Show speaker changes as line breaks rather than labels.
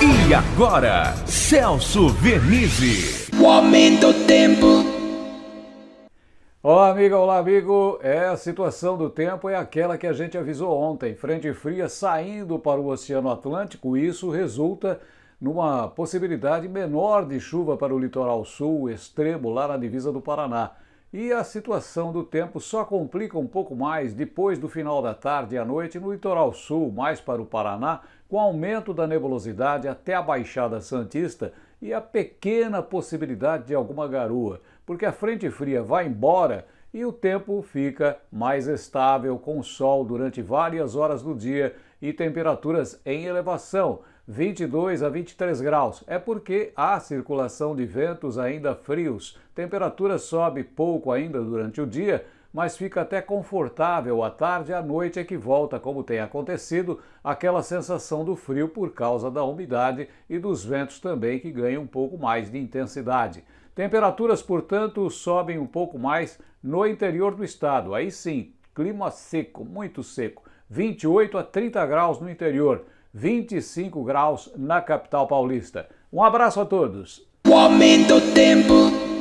E agora, Celso Vernizzi.
O aumento do tempo.
Olá, amiga, olá, amigo. É a situação do tempo é aquela que a gente avisou ontem. Frente fria saindo para o Oceano Atlântico. Isso resulta numa possibilidade menor de chuva para o litoral sul, extremo, lá na divisa do Paraná. E a situação do tempo só complica um pouco mais depois do final da tarde e à noite no litoral sul, mais para o Paraná, com aumento da nebulosidade até a Baixada Santista e a pequena possibilidade de alguma garoa, porque a frente fria vai embora e o tempo fica mais estável com sol durante várias horas do dia e temperaturas em elevação, 22 a 23 graus. É porque há circulação de ventos ainda frios. Temperatura sobe pouco ainda durante o dia, mas fica até confortável à tarde e à noite é que volta, como tem acontecido, aquela sensação do frio por causa da umidade e dos ventos também que ganham um pouco mais de intensidade. Temperaturas, portanto, sobem um pouco mais no interior do estado. Aí sim, clima seco, muito seco. 28 a 30 graus no interior. 25 graus na capital paulista. Um abraço a todos.
O aumento do tempo.